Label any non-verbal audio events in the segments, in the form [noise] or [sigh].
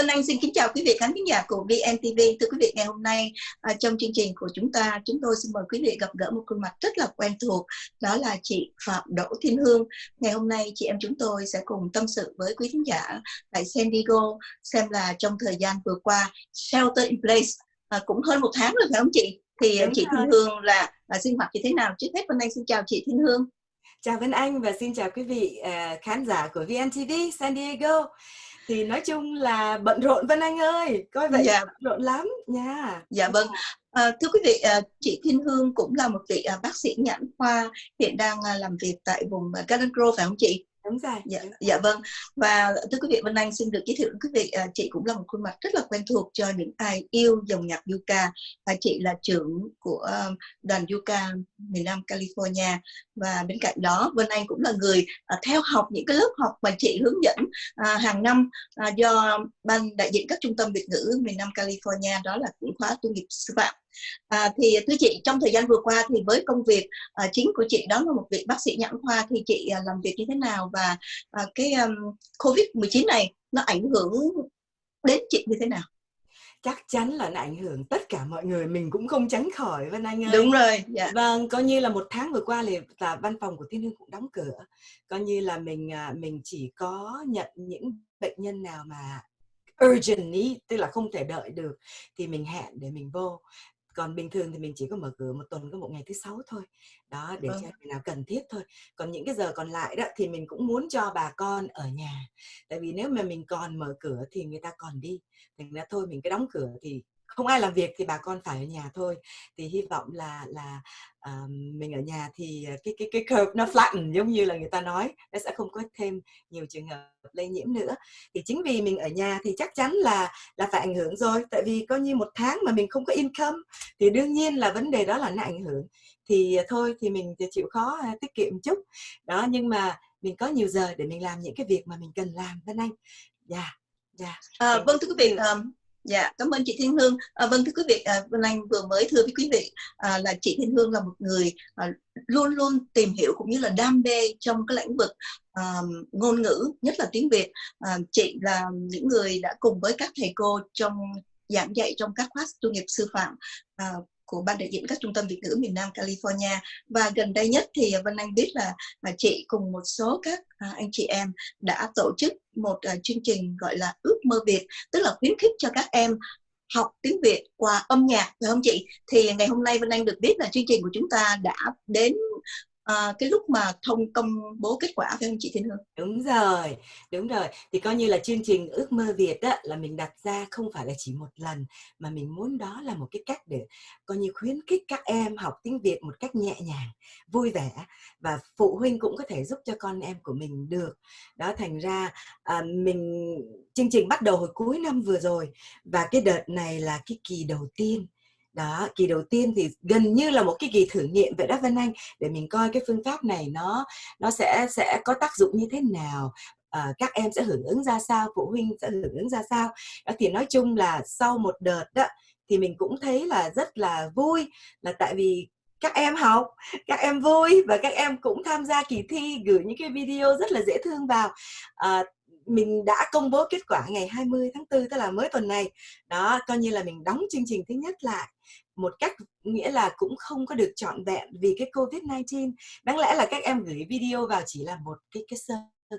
Vân Anh xin kính chào quý vị khán giả của VNTV. Thưa quý vị, ngày hôm nay à, trong chương trình của chúng ta, chúng tôi xin mời quý vị gặp gỡ một khuôn mặt rất là quen thuộc, đó là chị Phạm Đỗ Thiên Hương. Ngày hôm nay chị em chúng tôi sẽ cùng tâm sự với quý khán giả tại San Diego xem là trong thời gian vừa qua Shelter in Place à, cũng hơn một tháng rồi phải không chị? Thì Đúng chị rồi. Thiên Hương là, là sinh hoạt như thế nào? Trước hết Vân Anh xin chào chị Thiên Hương. Chào Vân Anh và xin chào quý vị uh, khán giả của VNTV San Diego thì nói chung là bận rộn Vân Anh ơi coi vậy dạ. bận rộn lắm nha. Dạ vâng. À, thưa quý vị à, chị Thiên Hương cũng là một vị à, bác sĩ nhãn khoa hiện đang à, làm việc tại vùng à, Garden Grove phải không chị đúng rồi. Dạ, dạ vâng. Và thưa quý vị Vân Anh xin được giới thiệu quý vị à, chị cũng là một khuôn mặt rất là quen thuộc cho những ai yêu dòng nhạc Yuka. Và chị là trưởng của à, đoàn Yuka miền Nam California. Và bên cạnh đó Vân Anh cũng là người à, theo học những cái lớp học mà chị hướng dẫn à, hàng năm à, do ban đại diện các trung tâm Việt ngữ miền Nam California đó là cũng khóa tu nghiệp sư phạm. À, thì thưa chị trong thời gian vừa qua thì với công việc à, chính của chị đó là một vị bác sĩ nhãn khoa thì chị à, làm việc như thế nào và à, cái um, covid 19 này nó ảnh hưởng đến chị như thế nào? Chắc chắn là nó ảnh hưởng tất cả mọi người mình cũng không tránh khỏi Vân Anh ơi. Đúng rồi dạ. vâng coi như là một tháng vừa qua thì là văn phòng của Thiên Hương cũng đóng cửa. Coi như là mình à, mình chỉ có nhận những bệnh nhân nào mà urgent ý, tức là không thể đợi được thì mình hẹn để mình vô còn bình thường thì mình chỉ có mở cửa một tuần có một ngày thứ sáu thôi. Đó để vâng. cho ngày nào cần thiết thôi. Còn những cái giờ còn lại đó thì mình cũng muốn cho bà con ở nhà. Tại vì nếu mà mình còn mở cửa thì người ta còn đi. Thành ra thôi mình cứ đóng cửa thì không ai làm việc thì bà con phải ở nhà thôi. Thì hy vọng là là uh, mình ở nhà thì cái cái cái curve nó flatten giống như là người ta nói nó sẽ không có thêm nhiều trường hợp lây nhiễm nữa. Thì chính vì mình ở nhà thì chắc chắn là là phải ảnh hưởng rồi tại vì coi như một tháng mà mình không có income thì đương nhiên là vấn đề đó là nó ảnh hưởng. Thì thôi thì mình chịu khó tiết kiệm chút. Đó nhưng mà mình có nhiều giờ để mình làm những cái việc mà mình cần làm Vân Anh. Dạ yeah, dạ yeah. à, vâng thưa quý vị um, Dạ, cảm ơn chị Thiên Hương. À, vâng thưa quý vị, à, Vân Anh vừa mới thưa với quý vị à, là chị Thiên Hương là một người à, luôn luôn tìm hiểu cũng như là đam mê trong cái lĩnh vực à, ngôn ngữ, nhất là tiếng Việt. À, chị là những người đã cùng với các thầy cô trong giảng dạy trong các khóa tu nghiệp sư phạm à, của ban đại diện các trung tâm Việt ngữ miền Nam California và gần đây nhất thì Vân Anh biết là, à, chị cùng một số các à, anh chị em đã tổ chức một à, chương trình gọi là ước mơ Việt tức là khuyến khích cho các em học tiếng Việt qua âm nhạc phải không chị? Thì ngày hôm nay Vân Anh được biết là chương trình của chúng ta đã đến à, cái lúc mà thông công bố kết quả phải không chị Thiên Hương? Đúng rồi, đúng rồi. Thì coi như là chương trình ước mơ Việt đó là mình đặt ra không phải là chỉ một lần mà mình muốn đó là một cái cách để coi như khuyến khích các em học tiếng Việt một cách nhẹ nhàng, vui vẻ và phụ huynh cũng có thể giúp cho con em của mình được. Đó thành ra à, mình chương trình bắt đầu hồi cuối năm vừa rồi và cái đợt này là cái kỳ đầu tiên đó kỳ đầu tiên thì gần như là một cái kỳ thử nghiệm vậy đó Vân Anh để mình coi cái phương pháp này nó nó sẽ sẽ có tác dụng như thế nào à, các em sẽ hưởng ứng ra sao phụ huynh sẽ hưởng ứng ra sao. Đó thì nói chung là sau một đợt đó thì mình cũng thấy là rất là vui là tại vì các em học các em vui và các em cũng tham gia kỳ thi gửi những cái video rất là dễ thương vào. À, mình đã công bố kết quả ngày 20 tháng 4 tức là mới tuần này. Đó coi như là mình đóng chương trình thứ nhất lại một cách nghĩa là cũng không có được trọn vẹn vì cái Covid-19 đáng lẽ là các em gửi video vào chỉ là một cái cái sơ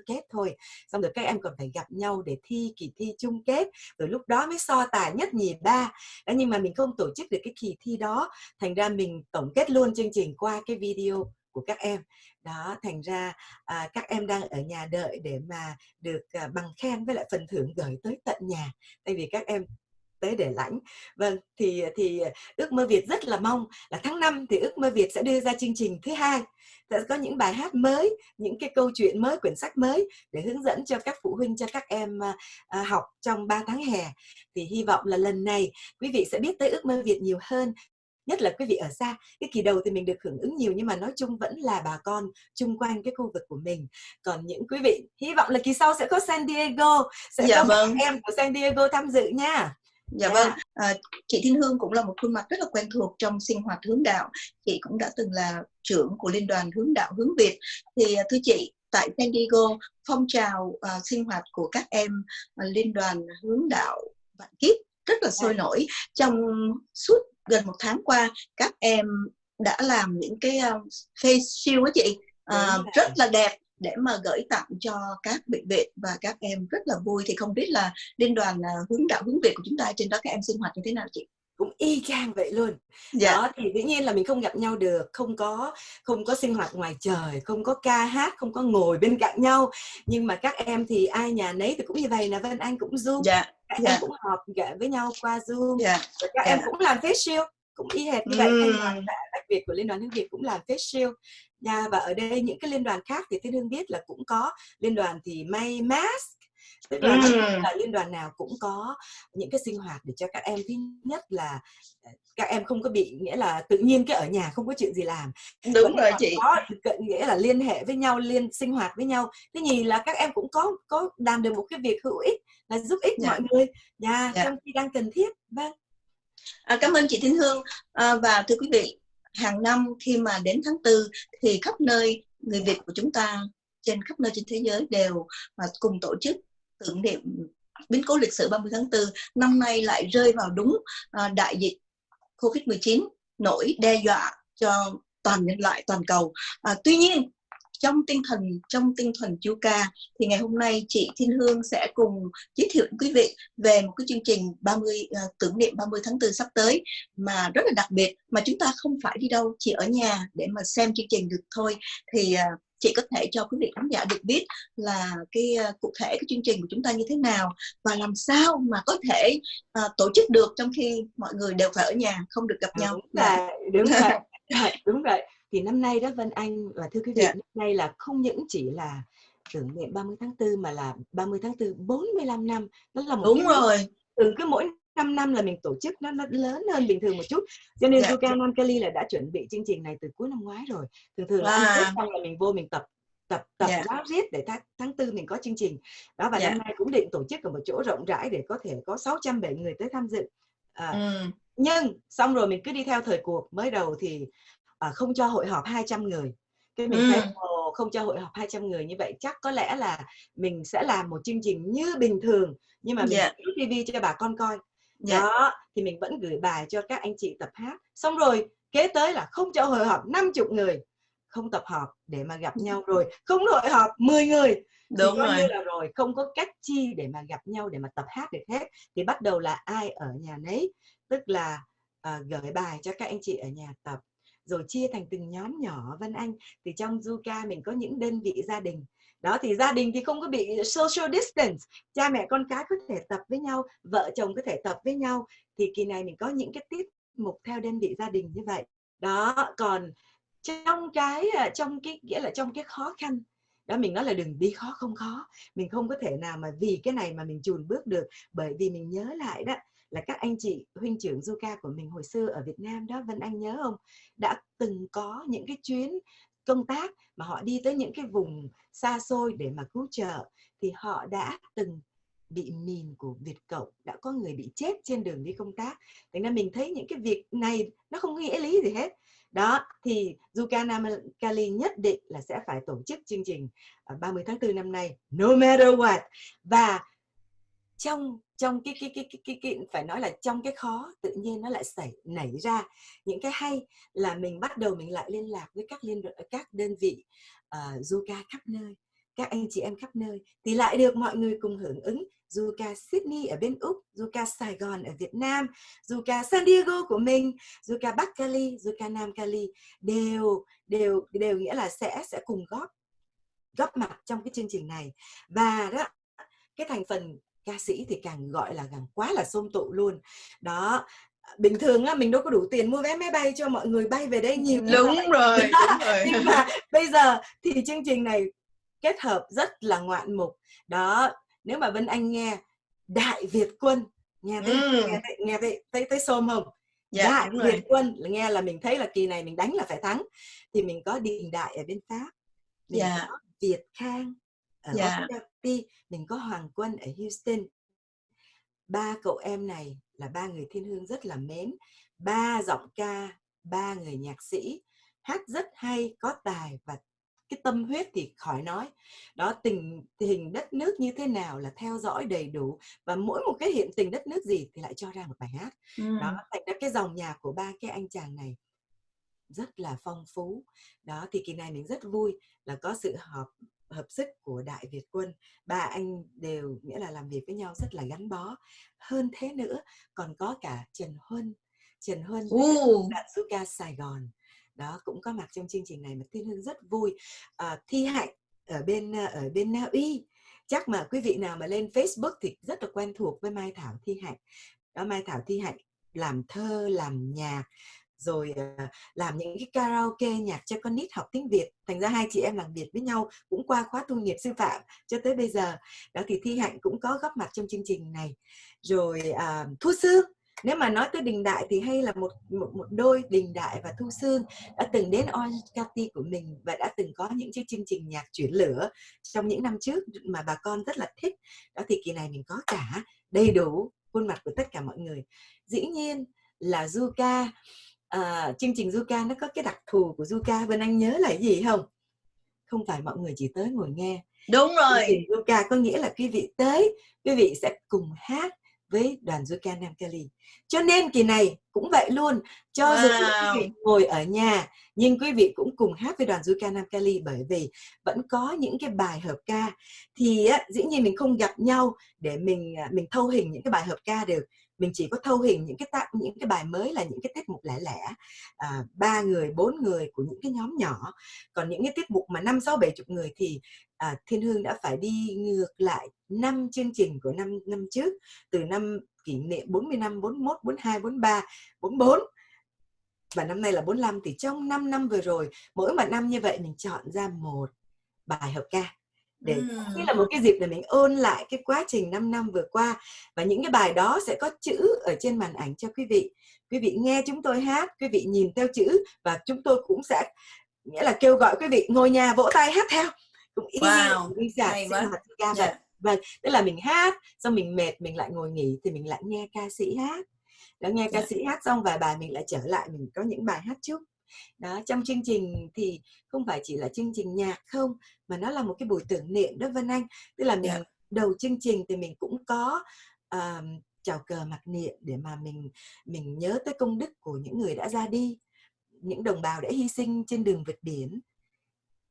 kết thôi. Xong rồi các em còn phải gặp nhau để thi kỳ thi chung kết rồi lúc đó mới so tài nhất nhì ba. Đó, nhưng mà mình không tổ chức được cái kỳ thi đó. Thành ra mình tổng kết luôn chương trình qua cái video của các em. Đó thành ra à, các em đang ở nhà đợi để mà được à, bằng khen với lại phần thưởng gửi tới tận nhà tại vì các em tới để lãnh. Vâng thì thì ước mơ việt rất là mong là tháng 5 thì ước mơ việt sẽ đưa ra chương trình thứ hai. Sẽ có những bài hát mới những cái câu chuyện mới quyển sách mới để hướng dẫn cho các phụ huynh cho các em à, à học trong 3 tháng hè. Thì hy vọng là lần này quý vị sẽ biết tới ước mơ việt nhiều hơn nhất là quý vị ở xa cái kỳ đầu thì mình được hưởng ứng nhiều nhưng mà nói chung vẫn là bà con chung quanh cái khu vực của mình còn những quý vị hy vọng là kỳ sau sẽ có San Diego sẽ dạ, có vâng. em của San Diego tham dự nha Dạ yeah. vâng, à, chị Thiên Hương cũng là một khuôn mặt rất là quen thuộc trong sinh hoạt hướng đạo. Chị cũng đã từng là trưởng của Liên đoàn Hướng đạo Hướng Việt. Thì à, thưa chị, tại San Diego phong trào uh, sinh hoạt của các em uh, liên đoàn hướng đạo vạn kiếp rất là sôi dạ. nổi trong suốt gần một tháng qua các em đã làm những cái uh, face shield á chị. Uh, rất là đẹp để mà gửi tặng cho các bệnh viện và các em rất là vui. Thì không biết là liên đoàn uh, hướng đạo hướng việt của chúng ta trên đó các em sinh hoạt như thế nào chị? Cũng y chang vậy luôn. Dạ. đó thì dĩ nhiên là mình không gặp nhau được không có không có sinh hoạt ngoài trời không có ca hát không có ngồi bên cạnh nhau. Nhưng mà các em thì ai nhà nấy thì cũng như vậy là vân anh cũng zoom dạ. Các dạ. em cũng họp với nhau qua zoom dạ. Rồi các dạ. em cũng làm face shield cũng y hệt như vậy ừ. đoàn đặc biệt của liên đoàn hương việt cũng làm face shield nha và ở đây những cái liên đoàn khác thì thiên hương biết là cũng có liên đoàn thì may mask tức là, ừ. là liên đoàn nào cũng có những cái sinh hoạt để cho các em thứ nhất là ờ, các em không có bị nghĩa là tự nhiên cái ở nhà không có chuyện gì làm đúng rồi chị có nghĩa là liên hệ với nhau liên sinh hoạt với nhau thứ nhì là các em cũng có có làm được một cái việc hữu ích là giúp ích. Dạ. mọi người nhà yeah. Dạ. trong khi đang cần thiết vâng à, cảm ơn chị Thiên Hương à, và thưa quý vị hàng năm khi mà đến tháng tư thì khắp nơi người Việt của chúng ta trên khắp nơi trên thế giới đều mà cùng tổ chức tưởng niệm biến cố lịch sử 30 tháng 4 năm nay lại rơi vào đúng à, đại dịch Covid-19 nổi đe dọa cho toàn nhân loại toàn cầu. À, tuy nhiên trong tinh thần trong tinh thần chú ca thì ngày hôm nay chị Thiên Hương sẽ cùng giới thiệu đến quý vị về một cái chương trình 30 uh, à, tưởng niệm 30 tháng 4 sắp tới mà rất là đặc biệt mà chúng ta không phải đi đâu chỉ ở nhà để mà xem chương trình được thôi thì uh, chị có thể cho quý vị khán giả được biết là cái uh, cụ thể cái chương trình của chúng ta như thế nào và làm sao mà có thể uh, tổ chức được trong khi mọi người đều phải ở nhà không được gặp à, nhau đúng là đúng rồi đúng vậy thì năm nay đó Vân Anh và thưa quý vị yeah. Dạ. năm nay là không những chỉ là tưởng niệm 30 tháng 4 mà là 30 tháng 4 45 năm nó là một đúng rồi từ cứ mỗi 5 năm là mình tổ chức nó, nó lớn hơn bình thường một chút cho nên yeah. Zuka Nankali là đã chuẩn bị chương trình này từ cuối năm ngoái rồi thường thường là à. xong là mình vô mình tập tập tập yeah. ráo riết để tháng tháng tư mình có chương trình đó và yeah. năm nay cũng định tổ chức ở một chỗ rộng rãi để có thể có 600 bảy người tới tham dự à, ừ. nhưng xong rồi mình cứ đi theo thời cuộc mới đầu thì à, không cho hội họp 200 người cái mình ừ. thấy ồ, không cho hội họp 200 người như vậy chắc có lẽ là mình sẽ làm một chương trình như bình thường nhưng mà mình yeah. TV cho bà con coi dạ. đó thì mình vẫn gửi bài cho các anh chị tập hát. Xong rồi kế tới là không cho hội họp 50 người. Không tập họp để mà gặp nhau [laughs] rồi. Không hội họp 10 người. Đúng rồi. như là rồi không có cách chi để mà gặp nhau để mà tập hát được hết. Thì bắt đầu là ai ở nhà nấy. Tức là uh, gửi bài cho các anh chị ở nhà tập. Rồi chia thành từng nhóm nhỏ Vân Anh. Thì trong Zuka mình có những đơn vị gia đình đó, thì gia đình thì không có bị social distance. Cha mẹ con cái có thể tập với nhau, vợ chồng có thể tập với nhau. Thì kỳ này mình có những cái tiết mục theo đơn vị gia đình như vậy. Đó, còn trong cái à, trong cái, nghĩa là trong cái khó khăn, đó, mình nói là đừng đi khó không khó. Mình không có thể nào mà vì cái này mà mình chùn bước được. Bởi vì mình nhớ lại đó, là các anh chị huynh trưởng du ca của mình hồi xưa ở Việt Nam đó, Vân Anh nhớ không? Đã từng có những cái chuyến công tác mà họ đi tới những cái vùng xa xôi để mà cứu trợ, thì họ đã từng bị mìn của Việt Cộng, đã có người bị chết trên đường đi công tác. Thành ra mình thấy những cái việc này nó không nghĩa lý gì hết. Đó, thì Zuka Kali nhất định là sẽ phải tổ chức chương trình 30 tháng 4 năm nay, no matter what. Và trong trong cái cái, cái cái cái cái phải nói là trong cái khó tự nhiên nó lại xảy nảy ra những cái hay là mình bắt đầu mình lại liên lạc với các liên các đơn vị ờ, uh, Zuka khắp nơi các anh chị em khắp nơi. Thì lại được mọi người cùng hưởng ứng Zuka Sydney ở bên Úc, Zuka Sài Gòn ở Việt Nam, Zuka San Diego của mình, Zuka Bắc Cali, Zuka Nam Cali đều đều đều nghĩa là sẽ sẽ cùng góp góp mặt trong cái chương trình này. Và đó cái thành phần ca sĩ thì càng gọi là càng quá là xôm tụ luôn đó bình thường á mình đâu có đủ tiền mua vé máy bay cho mọi người bay về đây nhiều đúng rồi, [laughs] đúng rồi nhưng mà bây giờ thì chương trình này kết hợp rất là ngoạn mục đó nếu mà Vân Anh nghe Đại Việt Quân nghe thấy ừ. nghe thấy nghe thấy thấy, thấy xôm không dạ, Đại Việt rồi. Quân là nghe là mình thấy là kỳ này mình đánh là phải thắng thì mình có Đình Đại ở bên Pháp mình dạ. có Việt Khang ở dạ. Washington mình có Hoàng Quân ở Houston ba cậu em này là ba người thiên hương rất là mến ba giọng ca ba người nhạc sĩ hát rất hay có tài và cái tâm huyết thì khỏi nói đó tình hình đất nước như thế nào là theo dõi đầy đủ và mỗi một cái hiện tình đất nước gì thì lại cho ra một bài hát ừ. đó thành ra cái dòng nhạc của ba cái anh chàng này rất là phong phú đó thì kỳ này mình rất vui là có sự hợp hợp sức của đại Việt quân. Ba anh đều nghĩa là làm việc với nhau rất là gắn bó. Hơn thế nữa còn có cả Trần Huân. Trần Huân Zuka Sài Gòn. Đó cũng có mặt trong chương trình này mà Thiên Hương rất vui. À, Thi Hạnh ở bên ở bên Na Uy. Chắc mà quý vị nào mà lên Facebook thì rất là quen thuộc với Mai Thảo Thi Hạnh. Đó Mai Thảo Thi Hạnh làm thơ làm nhạc rồi à, làm những cái karaoke nhạc cho con nít học tiếng Việt. Thành ra hai chị em làm việc với nhau cũng qua khóa tu nghiệp sư phạm cho tới bây giờ. Đó thì Thi Hạnh cũng có góp mặt trong chương trình này. Rồi à, Thu Sương nếu mà nói tới đình đại thì hay là một một, một đôi đình đại và thu sương đã từng đến Orange của mình và đã từng có những chiếc chương trình nhạc chuyển lửa trong những năm trước mà bà con rất là thích. Đó thì kỳ này mình có cả đầy đủ khuôn mặt của tất cả mọi người. Dĩ nhiên là Zuka à, chương trình Zuka nó có cái đặc thù của Zuka Vân Anh nhớ là gì không? Không phải mọi người chỉ tới ngồi nghe. Đúng rồi. chương trình Zuka có nghĩa là quý vị tới quý vị sẽ cùng hát với đoàn Zuka Nam Cali. Cho nên kỳ này cũng vậy luôn, cho wow. dù quý vị ngồi ở nhà nhưng quý vị cũng cùng hát với đoàn Zuka Nam Cali bởi vì vẫn có những cái bài hợp ca. Thì á, dĩ nhiên mình không gặp nhau để mình à, mình thâu hình những cái bài hợp ca được mình chỉ có thâu hình những cái tác những cái bài mới là những cái tiết mục lẻ lẻ à, ba người bốn người của những cái nhóm nhỏ. Còn những cái tiết mục mà năm sáu bảy chục người thì à, Thiên Hương đã phải đi ngược lại năm chương trình của năm năm trước từ năm kỷ niệm 40 năm 41 42 43 44 và năm nay là 45 thì trong 5 năm vừa rồi mỗi một năm như vậy mình chọn ra một bài hợp ca để ừ. như là một cái dịp để mình ôn lại cái quá trình 5 năm vừa qua. Và những cái bài đó sẽ có chữ ở trên màn ảnh cho quý vị. Quý vị nghe chúng tôi hát quý vị nhìn theo chữ và chúng tôi cũng sẽ nghĩa là kêu gọi quý vị ngồi nhà vỗ tay hát theo. Cũng y wow. như giả sinh hoạt ca vậy. Và tức là mình hát xong mình mệt mình lại ngồi nghỉ thì mình lại nghe ca sĩ hát. Đó nghe ca sĩ hát xong vài bài mình lại trở lại mình có những bài hát chúc đó trong chương trình thì không phải chỉ là chương trình nhạc không mà nó là một cái buổi tưởng niệm đó Vân Anh. Tức là mình yeah. đầu chương trình thì mình cũng có uh, chào cờ mặc niệm để mà mình mình nhớ tới công đức của những người đã ra đi những đồng bào đã hy sinh trên đường vượt biển.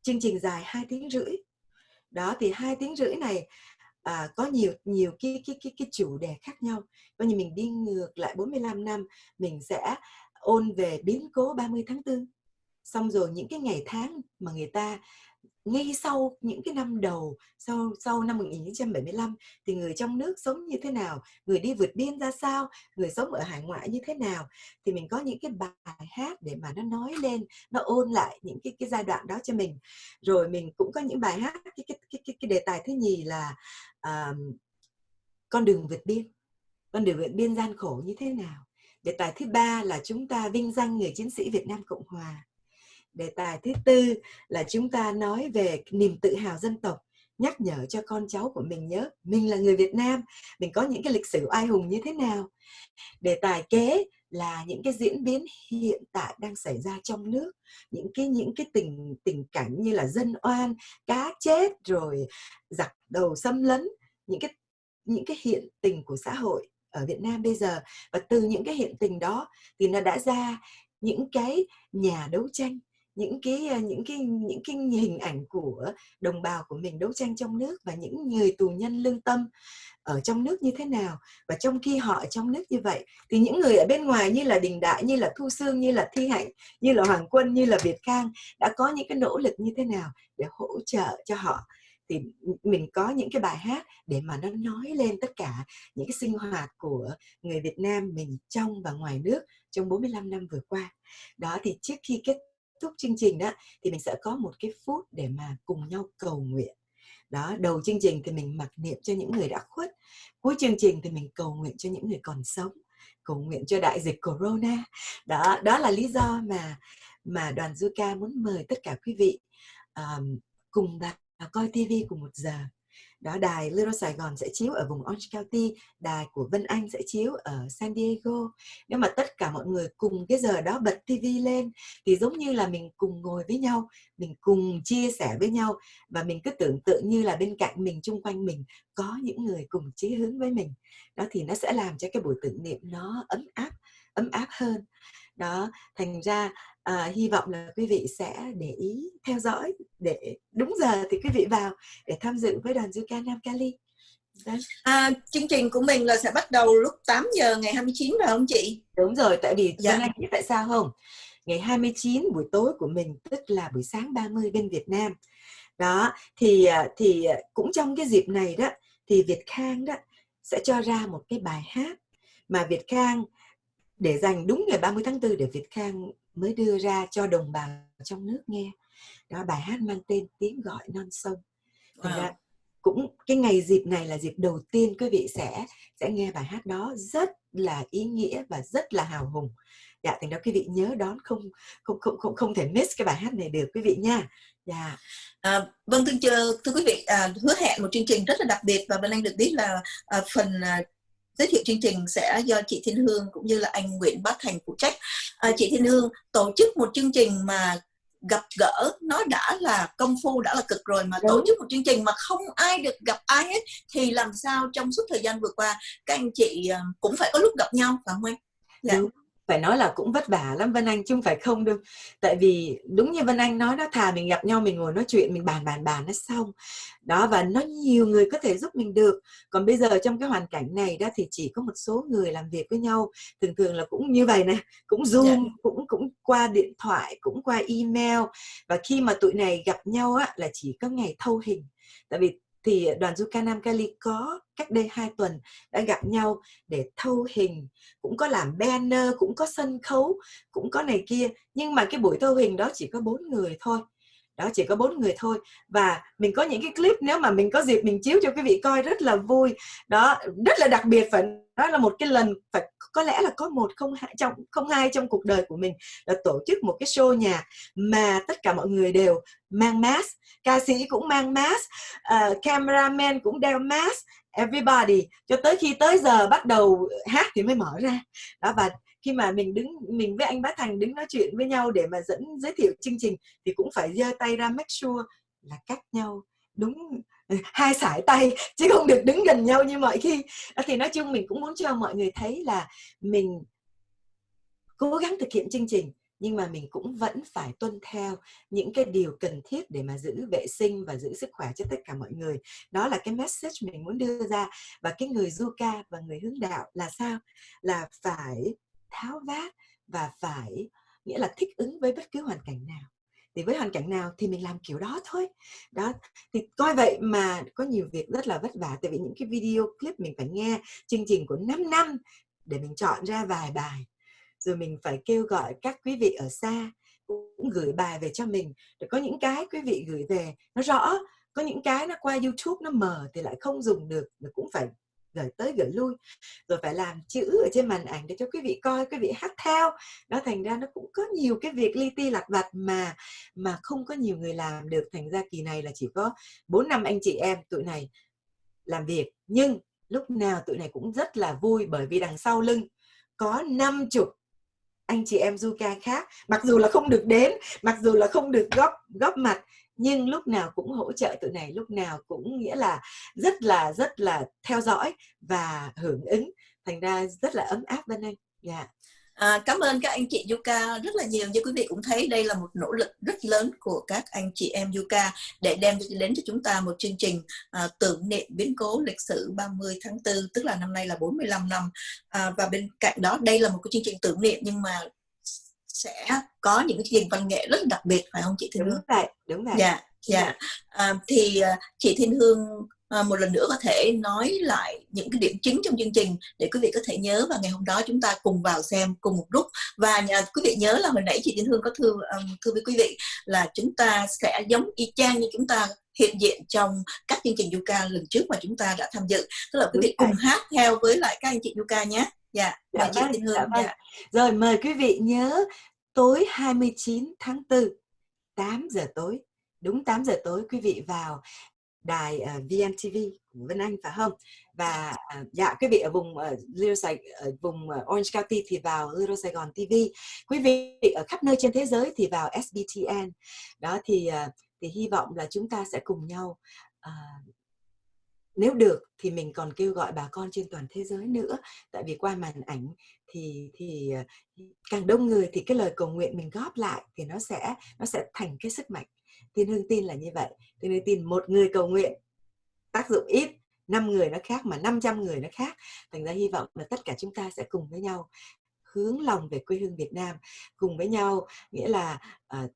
Chương trình dài 2 tiếng rưỡi. Đó thì hai tiếng rưỡi này à, có nhiều nhiều cái cái cái cái chủ đề khác nhau. Coi như mình đi ngược lại 45 năm mình sẽ ôn về biến cố 30 tháng 4 xong rồi những cái ngày tháng mà người ta ngay sau những cái năm đầu sau sau năm 1975 thì người trong nước sống như thế nào người đi vượt biên ra sao người sống ở hải ngoại như thế nào thì mình có những cái bài hát để mà nó nói lên nó ôn lại những cái cái giai đoạn đó cho mình. Rồi mình cũng có những bài hát cái cái cái cái, cái đề tài thứ nhì là uh, con đường vượt biên. Con đường vượt biên gian khổ như thế nào? Đề tài thứ ba là chúng ta vinh danh người chiến sĩ Việt Nam Cộng Hòa. Đề tài thứ tư là chúng ta nói về niềm tự hào dân tộc, nhắc nhở cho con cháu của mình nhớ mình là người Việt Nam, mình có những cái lịch sử oai hùng như thế nào. Đề tài kế là những cái diễn biến hiện tại đang xảy ra trong nước, những cái những cái tình tình cảnh như là dân oan, cá chết rồi giặc đầu xâm lấn, những cái những cái hiện tình của xã hội ở Việt Nam bây giờ. Và từ những cái hiện tình đó thì nó đã ra những cái nhà đấu tranh, những cái à, những cái những cái hình ảnh của đồng bào của mình đấu tranh trong nước và những người tù nhân lương tâm ở trong nước như thế nào. Và trong khi họ ở trong nước như vậy thì những người ở bên ngoài như là Đình Đại, như là Thu Sương, như là Thi Hạnh, như là Hoàng Quân, như là Việt Khang đã có những cái nỗ lực như thế nào để hỗ trợ cho họ thì mình có những cái bài hát để mà nó nói lên tất cả những cái sinh hoạt của người Việt Nam mình trong và ngoài nước trong 45 năm vừa qua. Đó thì trước khi kết thúc chương trình đó thì mình sẽ có một cái phút để mà cùng nhau cầu nguyện đó đầu chương trình thì mình mặc niệm cho những người đã khuất cuối chương trình thì mình cầu nguyện cho những người còn sống cầu nguyện cho đại dịch corona đó đó là lý do mà mà đoàn Zuka muốn mời tất cả quý vị um, cùng vào coi TV cùng một giờ. Đó, đài Little Sài Gòn sẽ chiếu ở vùng Orange County, đài của Vân Anh sẽ chiếu ở San Diego. Nếu mà tất cả mọi người cùng cái giờ đó bật TV lên, thì giống như là mình cùng ngồi với nhau, mình cùng chia sẻ với nhau, và mình cứ tưởng tượng như là bên cạnh mình, chung quanh mình có những người cùng chí hướng với mình. Đó, thì nó sẽ làm cho cái buổi tưởng niệm nó ấm áp ấm áp hơn đó thành ra à, hy vọng là quý vị sẽ để ý theo dõi để đúng giờ thì quý vị vào để tham dự với đoàn Zuka Nam Cali. À, chương trình của mình là sẽ bắt đầu lúc 8 giờ ngày 29 phải không chị? Đúng rồi, tại vì dạ. Anh biết tại sao không? Ngày 29 buổi tối của mình tức là buổi sáng 30 bên Việt Nam. Đó, thì à, thì à, cũng trong cái dịp này đó thì Việt Khang đó sẽ cho ra một cái bài hát mà Việt Khang để dành đúng ngày 30 tháng 4 để Việt Khang mới đưa ra cho đồng bào trong nước nghe. Đó bài hát mang tên tiếng gọi non sông. Wow. ra cũng cái ngày dịp này là dịp đầu tiên quý vị sẽ sẽ nghe bài hát đó rất là ý nghĩa và rất là hào hùng. Dạ thành đó quý vị nhớ đón không không không không không thể miss cái bài hát này được quý vị nha. Dạ. À, vâng thưa thưa quý vị à, hứa hẹn một chương trình rất là đặc biệt và bên anh được biết là à, phần à, giới thiệu chương trình sẽ do chị Thiên Hương cũng như là anh Nguyễn Bá Thành phụ trách. À, chị Thiên Hương tổ chức một chương trình mà gặp gỡ nó đã là công phu đã là cực rồi mà Đúng. tổ chức một chương trình mà không ai được gặp ai hết thì làm sao trong suốt thời gian vừa qua các anh chị à, cũng phải có lúc gặp nhau phải không anh? Dạ. Đúng phải nói là cũng vất vả lắm Vân Anh chứ không phải không đâu. Tại vì đúng như Vân Anh nói đó thà mình gặp nhau mình ngồi nói chuyện mình bàn bàn bàn nó xong. Đó và nó nhiều người có thể giúp mình được. Còn bây giờ trong cái hoàn cảnh này đó thì chỉ có một số người làm việc với nhau. Thường thường là cũng như vậy nè cũng zoom yeah. Dạ. cũng cũng qua điện thoại cũng qua email. Và khi mà tụi này gặp nhau á là chỉ có ngày thâu hình. Tại vì thì đoàn du ca Nam Cali có cách đây 2 tuần đã gặp nhau để thâu hình, cũng có làm banner, cũng có sân khấu, cũng có này kia. Nhưng mà cái buổi thâu hình đó chỉ có bốn người thôi đó chỉ có bốn người thôi. Và mình có những cái clip nếu mà mình có dịp mình chiếu cho quý vị coi rất là vui. Đó rất là đặc biệt phải đó là một cái lần phải có lẽ là có một không hai trong không hai trong cuộc đời của mình là tổ chức một cái show nhà mà tất cả mọi người đều mang mask. Ca sĩ cũng mang mask uh, cameraman cũng đeo mask. Everybody cho tới khi tới giờ bắt đầu hát thì mới mở ra. Đó và khi mà mình đứng, mình với anh Bá Thành đứng nói chuyện với nhau để mà dẫn, giới thiệu chương trình thì cũng phải giơ tay ra make sure là cách nhau đúng ừ, hai sải tay [laughs] chứ không được đứng gần nhau như mọi khi. Ờ, thì nói chung mình cũng muốn cho mọi người thấy là mình cố gắng thực hiện chương trình nhưng mà mình cũng vẫn phải tuân theo những cái điều cần thiết để mà giữ vệ sinh và giữ sức khỏe cho tất cả mọi người. Đó là cái message mình muốn đưa ra và cái người du ca và người hướng đạo là sao? Là phải tháo vát và phải, nghĩa là thích ứng với bất cứ hoàn cảnh nào. Thì với hoàn cảnh nào thì mình làm kiểu đó thôi. Đó, thì coi vậy mà có nhiều việc rất là vất vả, tại vì những cái video clip mình phải nghe, chương trình của 5 năm để mình chọn ra vài bài. Rồi mình phải kêu gọi các quý vị ở xa cũng gửi bài về cho mình. Để có những cái quý vị gửi về nó rõ, có những cái nó qua YouTube nó mờ thì lại không dùng được, mà cũng phải gửi tới gửi lui. Rồi phải làm chữ ở trên màn ảnh để cho quý vị coi, quý vị hát theo. Đó thành ra nó cũng có nhiều cái việc li ti lặt vặt mà mà không có nhiều người làm được. Thành ra kỳ này là chỉ có bốn năm anh chị em tụi này làm việc. Nhưng lúc nào tụi này cũng rất là vui bởi vì đằng sau lưng có năm chục anh chị em du ca khác. Mặc dù là không được đến, mặc dù là không được góp góp mặt, nhưng lúc nào cũng hỗ trợ tụi này, lúc nào cũng nghĩa là rất là rất là theo dõi và hưởng ứng. Thành ra rất là ấm áp bên anh. Dạ. yeah. À, cảm ơn các anh chị Yuka rất là nhiều như quý vị cũng thấy đây là một nỗ lực rất lớn của các anh chị em Yuka để đem đến cho chúng ta một chương trình à, tưởng niệm biến cố lịch sử 30 tháng 4 tức là năm nay là 45 năm à, và bên cạnh đó đây là một cái chương trình tưởng niệm nhưng mà sẽ có những cái chương trình văn nghệ rất đặc biệt phải không chị Thiên Hương? Đúng vậy, đúng vậy. Dạ, dạ. À, thì à, chị Thiên Hương à, một lần nữa có thể nói lại những cái điểm chính trong chương trình để quý vị có thể nhớ và ngày hôm đó chúng ta cùng vào xem cùng một lúc. Và nhà, quý vị nhớ là hồi nãy chị Thiên Hương có thư um, thư với quý vị là chúng ta sẽ giống y chang như chúng ta hiện diện trong các chương trình Yuka lần trước mà chúng ta đã tham dự. Tức là quý vị cùng hát theo với lại các anh chị Yuka nhé. Dạ, dạ chị vâng, Thiên Hương dạ, vâng. dạ. rồi mời quý vị nhớ tối 29 tháng 4 8 giờ tối. Đúng 8 giờ tối quý vị vào đài ờ, uh, VMTV của Vân Anh phải không? Và uh, dạ quý vị ở vùng uh, Little Sài, ở vùng uh, Orange County thì vào Little Sài Gòn TV. Quý vị ở khắp nơi trên thế giới thì vào SBTN. Đó thì uh, thì hy vọng là chúng ta sẽ cùng nhau uh, nếu được thì mình còn kêu gọi bà con trên toàn thế giới nữa tại vì qua màn ảnh thì thì càng đông người thì cái lời cầu nguyện mình góp lại thì nó sẽ nó sẽ thành cái sức mạnh Thiên Hương tin là như vậy. Thiên Hương tin một người cầu nguyện tác dụng ít, năm người nó khác mà 500 người nó khác. Thành ra hy vọng là tất cả chúng ta sẽ cùng với nhau hướng lòng về quê hương Việt Nam, cùng với nhau nghĩa là uh,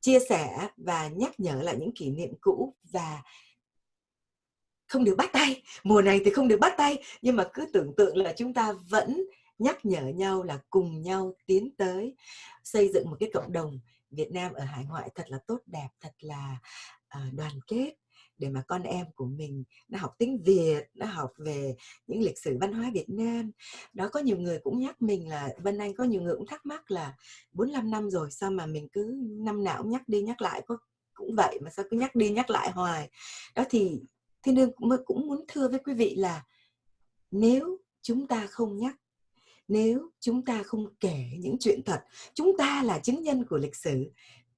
chia sẻ và nhắc nhở lại những kỷ niệm cũ và không được bắt tay mùa này thì không được bắt tay nhưng mà cứ tưởng tượng là chúng ta vẫn nhắc nhở nhau là cùng nhau tiến tới xây dựng một cái cộng đồng Việt Nam ở hải ngoại thật là tốt đẹp, thật là uh, đoàn kết để mà con em của mình nó học tiếng Việt, nó học về những lịch sử văn hóa Việt Nam. Đó có nhiều người cũng nhắc mình là Vân Anh có nhiều người cũng thắc mắc là 45 năm rồi sao mà mình cứ năm nào cũng nhắc đi nhắc lại có cũng vậy mà sao cứ nhắc đi nhắc lại hoài. Đó thì Thiên Đương cũng muốn thưa với quý vị là nếu chúng ta không nhắc nếu chúng ta không kể những chuyện thật, chúng ta là chứng nhân của lịch sử.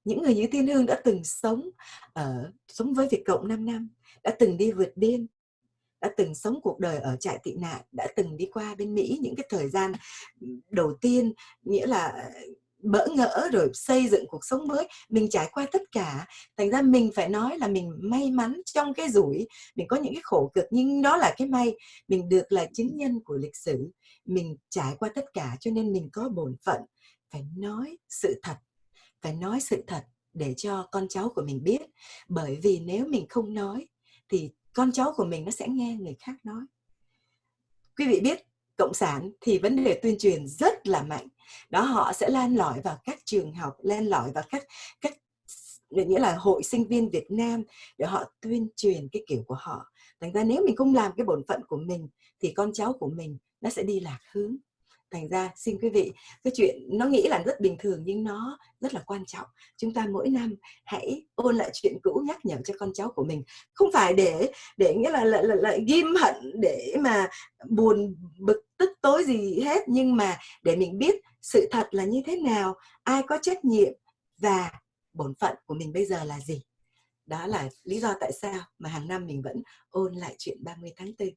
Những người như thiên hương đã từng sống ở, sống với việt cộng 5 năm, đã từng đi vượt biên, đã từng sống cuộc đời ở trại tị nạn, đã từng đi qua bên mỹ những cái thời gian đầu tiên, nghĩa là bỡ ngỡ rồi xây dựng cuộc sống mới, mình trải qua tất cả. Thành ra mình phải nói là mình may mắn trong cái rủi, mình có những cái khổ cực nhưng đó là cái may. Mình được là chứng nhân của lịch sử, mình trải qua tất cả cho nên mình có bổn phận. Phải nói sự thật, phải nói sự thật để cho con cháu của mình biết. Bởi vì nếu mình không nói thì con cháu của mình nó sẽ nghe người khác nói. Quý vị biết, cộng sản thì vấn đề tuyên truyền rất là mạnh đó họ sẽ lan lỏi vào các trường học lan lỏi vào các các nghĩa là hội sinh viên Việt Nam để họ tuyên truyền cái kiểu của họ. Thành ra nếu mình không làm cái bổn phận của mình thì con cháu của mình nó sẽ đi lạc hướng. Thành ra xin quý vị cái chuyện nó nghĩ là rất bình thường nhưng nó rất là quan trọng. Chúng ta mỗi năm hãy ôn lại chuyện cũ nhắc nhở cho con cháu của mình. Không phải để để nghĩa là lại, lại, lại ghim hận để mà buồn bực tức tối gì hết nhưng mà để mình biết sự thật là như thế nào ai có trách nhiệm và bổn phận của mình bây giờ là gì đó là lý do tại sao mà hàng năm mình vẫn ôn lại chuyện 30 tháng 4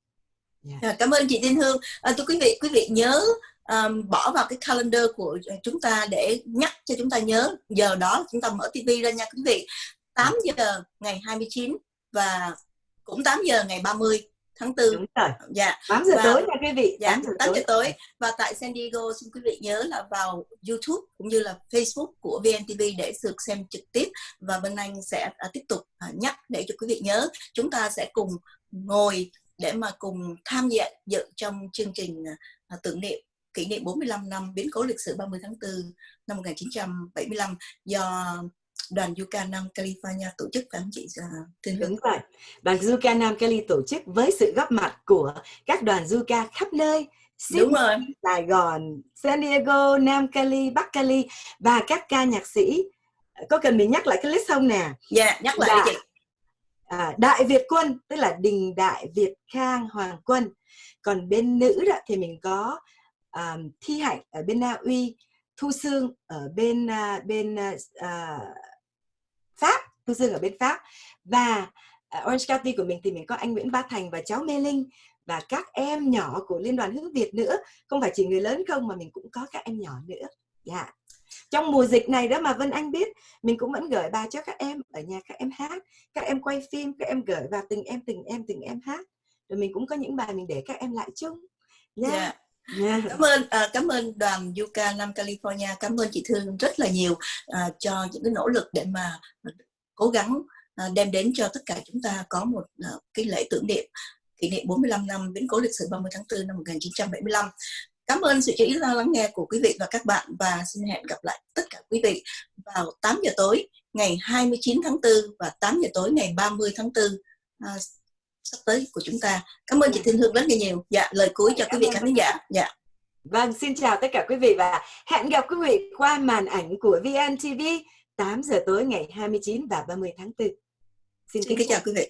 Yeah. Dạ. Cảm ơn chị Thiên Hương. À, thưa quý vị, quý vị nhớ um, bỏ vào cái calendar của ờ, chúng ta để nhắc cho chúng ta nhớ giờ đó chúng ta mở tivi ra nha quý vị. 8 giờ ngày 29 và cũng 8 giờ ngày 30 tháng 4 Đúng rồi. Dạ. 8 giờ và, tối nha quý vị. Dạ, 8 giờ, 8 giờ tối. Và tại San Diego xin quý vị nhớ là vào YouTube cũng như là Facebook của VNTV để được xem trực tiếp và Vân Anh sẽ uh, tiếp tục uh, nhắc để cho quý vị nhớ chúng ta sẽ cùng ngồi để mà cùng tham gia dự trong chương trình uh, tưởng niệm kỷ niệm 45 năm biến cố lịch sử 30 tháng 4 năm 1975 do đoàn Yucca Nam California tổ chức phải không chị Thiên Đúng rồi. Đoàn Yucca Nam Cali tổ chức với sự góp mặt của các đoàn Yucca khắp nơi Đúng rồi. Sài Gòn, San Diego, Nam Cali, Bắc Cali và các ca nhạc sĩ có cần mình nhắc lại cái list không nè? Dạ, yeah, nhắc lại dạ. chị. À, Đại Việt Quân tức là Đình Đại Việt Khang Hoàng Quân còn bên nữ đó thì mình có um, Thi Hạnh ở bên Na Uy Thu Sương ở bên uh, bên uh, Thu Sương ở bên Pháp và uh, Orange County của mình thì mình có anh Nguyễn Ba Thành và cháu Mê Linh và các em nhỏ của Liên đoàn Hướng Việt nữa không phải chỉ người lớn không mà mình cũng có các em nhỏ nữa dạ yeah. trong mùa dịch này đó mà Vân Anh biết mình cũng vẫn gửi bài cho các em ở nhà các em hát các em quay phim các em gửi vào từng em từng em từng em hát rồi mình cũng có những bài mình để các em lại chung yeah. Dạ. yeah. Yeah. cảm ơn uh, cảm ơn đoàn Yucca Nam California cảm ơn chị Thương rất là nhiều uh, cho những cái nỗ lực để mà cố gắng ờ, đem đến cho tất cả chúng ta có một ờ, cái lễ tưởng niệm kỷ niệm 45 năm biến cố lịch sử 30 tháng 4 năm 1975 Cảm ơn sự chú ý lắng nghe của quý vị và các bạn và xin hẹn gặp lại tất cả quý vị vào 8 giờ tối ngày 29 tháng 4 và 8 giờ tối ngày 30 tháng 4 à, ờ, sắp tới của chúng ta. Cảm ơn chị Thiên Hương rất là nhiều. Dạ, lời cuối cho quý vị khán giả. Dạ. Vâng, xin chào tất cả quý vị và hẹn gặp quý vị qua màn ảnh của VNTV 8 giờ tối ngày 29 và 30 tháng 4. Xin, xin kính chào quý vị.